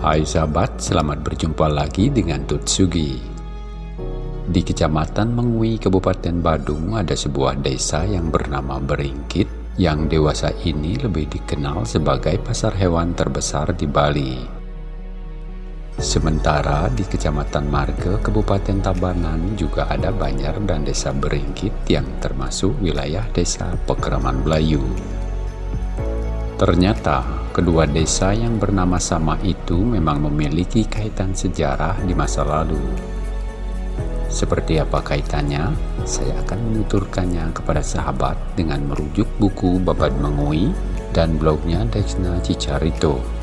Hai sahabat, selamat berjumpa lagi dengan Tutsugi. Di Kecamatan Mengui, Kabupaten Badung ada sebuah desa yang bernama Beringkit yang dewasa ini lebih dikenal sebagai pasar hewan terbesar di Bali. Sementara di Kecamatan Marga, Kabupaten Tabanan juga ada Banjar dan Desa Beringkit yang termasuk wilayah Desa Pekeraman Belayu. Ternyata Kedua desa yang bernama sama itu memang memiliki kaitan sejarah di masa lalu. Seperti apa kaitannya? Saya akan menuturkannya kepada sahabat dengan merujuk buku Babad Mengui dan blognya Dexna Cicarito.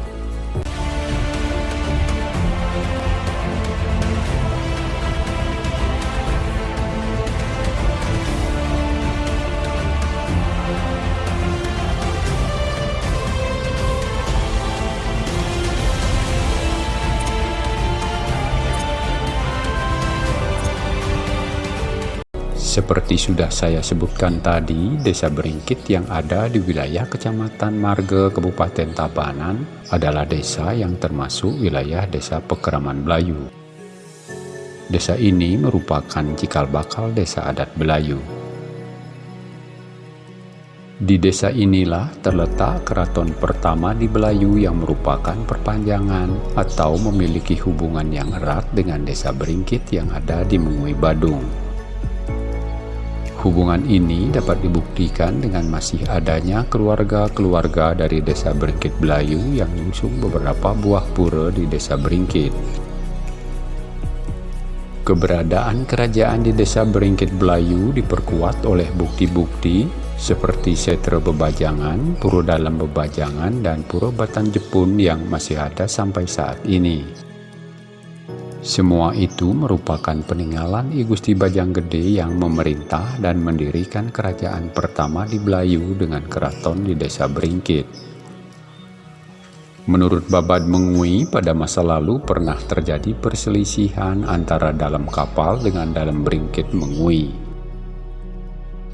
Seperti sudah saya sebutkan tadi, Desa Beringkit yang ada di wilayah Kecamatan Marga, Kabupaten Tabanan adalah desa yang termasuk wilayah Desa Pekeraman Belayu. Desa ini merupakan cikal bakal desa adat Belayu. Di desa inilah terletak keraton pertama di Belayu yang merupakan perpanjangan atau memiliki hubungan yang erat dengan desa Beringkit yang ada di Mengui Badung. Hubungan ini dapat dibuktikan dengan masih adanya keluarga-keluarga dari desa Beringkit Belayu yang mengusung beberapa buah pura di desa Beringkit. Keberadaan kerajaan di desa Beringkit Belayu diperkuat oleh bukti-bukti seperti setra bebajangan, pura dalam bebajangan, dan pura batan Jepun yang masih ada sampai saat ini. Semua itu merupakan peninggalan I Gusti Bajang Gede yang memerintah dan mendirikan kerajaan pertama di Belayu dengan keraton di desa Beringkit. Menurut Babad Mengui, pada masa lalu pernah terjadi perselisihan antara dalam kapal dengan dalam Beringkit Mengui.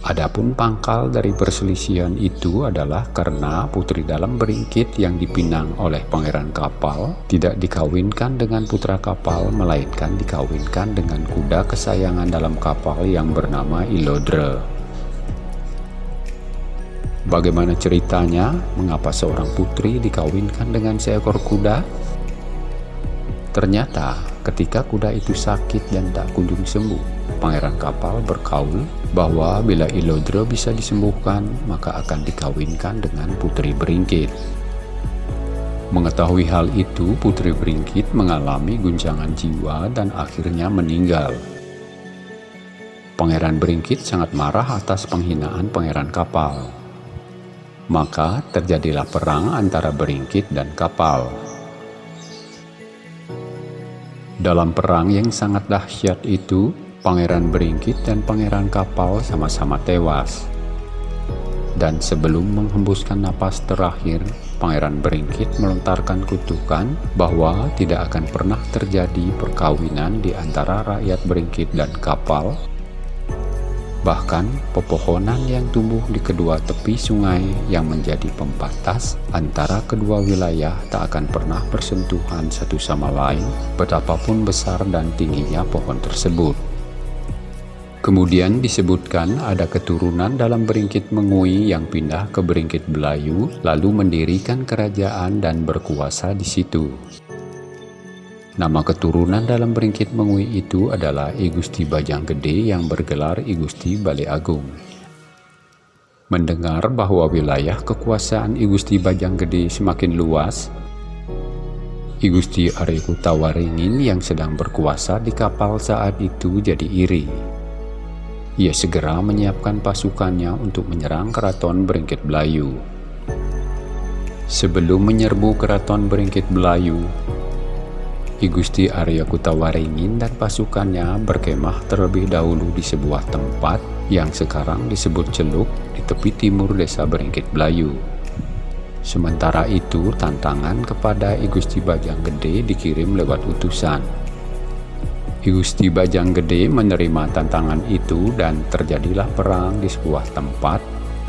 Adapun pangkal dari perselisihan itu adalah karena putri dalam beringkit yang dipinang oleh pangeran kapal tidak dikawinkan dengan putra kapal melainkan dikawinkan dengan kuda kesayangan dalam kapal yang bernama Ilodre. Bagaimana ceritanya mengapa seorang putri dikawinkan dengan seekor kuda? Ternyata ketika kuda itu sakit dan tak kunjung sembuh, pangeran kapal berkaul bahwa bila Ilodra bisa disembuhkan, maka akan dikawinkan dengan Putri Beringkit. Mengetahui hal itu, Putri Beringkit mengalami guncangan jiwa dan akhirnya meninggal. Pangeran Beringkit sangat marah atas penghinaan pangeran kapal. Maka terjadilah perang antara Beringkit dan kapal. Dalam perang yang sangat dahsyat itu, Pangeran Beringkit dan Pangeran Kapal sama-sama tewas. Dan sebelum menghembuskan napas terakhir, Pangeran Beringkit melontarkan kutukan bahwa tidak akan pernah terjadi perkawinan di antara rakyat Beringkit dan Kapal. Bahkan, pepohonan yang tumbuh di kedua tepi sungai yang menjadi pembatas antara kedua wilayah tak akan pernah bersentuhan satu sama lain betapapun besar dan tingginya pohon tersebut. Kemudian disebutkan ada keturunan dalam Beringkit Mengui yang pindah ke Beringkit Belayu, lalu mendirikan kerajaan dan berkuasa di situ. Nama keturunan dalam Beringkit Mengui itu adalah I Gusti Bajang Gede yang bergelar I Gusti Agung. Mendengar bahwa wilayah kekuasaan I Gusti Bajang Gede semakin luas, I Gusti Tawaringin yang sedang berkuasa di kapal saat itu jadi iri ia segera menyiapkan pasukannya untuk menyerang keraton Beringkit Belayu. Sebelum menyerbu keraton Beringkit Belayu, I Gusti Arya Kutawaringin dan pasukannya berkemah terlebih dahulu di sebuah tempat yang sekarang disebut Celuk di tepi timur desa Beringkit Belayu. Sementara itu, tantangan kepada I Gusti Bajang Gede dikirim lewat utusan Gusti Bajang Gede menerima tantangan itu dan terjadilah perang di sebuah tempat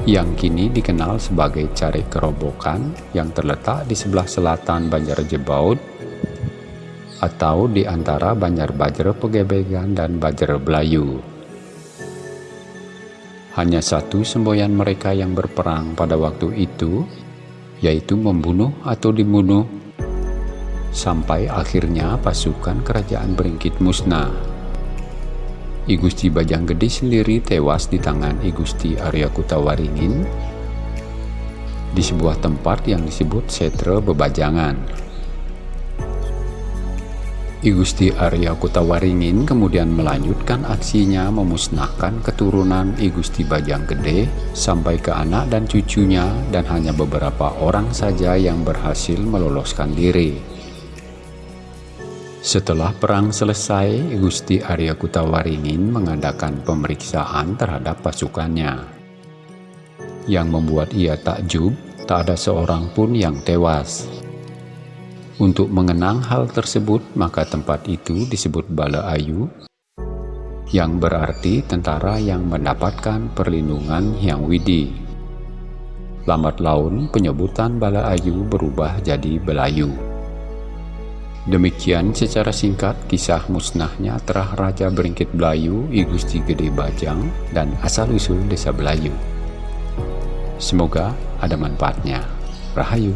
yang kini dikenal sebagai Cari Kerobokan yang terletak di sebelah selatan Banjar Jebaud atau di antara Banjar Bajra Pegebegan dan Bajra Belayu. Hanya satu semboyan mereka yang berperang pada waktu itu, yaitu membunuh atau dibunuh, sampai akhirnya pasukan kerajaan Beringkit musnah. I Gusti Bajang Gede sendiri tewas di tangan I Gusti Arya Kutawaringin di sebuah tempat yang disebut Setre Bebajangan. I Gusti Arya Kutawaringin kemudian melanjutkan aksinya memusnahkan keturunan I Gusti Bajang Gede sampai ke anak dan cucunya dan hanya beberapa orang saja yang berhasil meloloskan diri. Setelah perang selesai, Gusti Arya Kutawaringin mengadakan pemeriksaan terhadap pasukannya. Yang membuat ia takjub, tak ada seorang pun yang tewas. Untuk mengenang hal tersebut, maka tempat itu disebut Bala Ayu, yang berarti tentara yang mendapatkan perlindungan yang widi. Lambat laun, penyebutan Bala Ayu berubah jadi Belayu. Demikian secara singkat kisah musnahnya terah Raja Beringkit Belayu, I Gusti Gede Bajang, dan asal-usul desa Belayu. Semoga ada manfaatnya. Rahayu.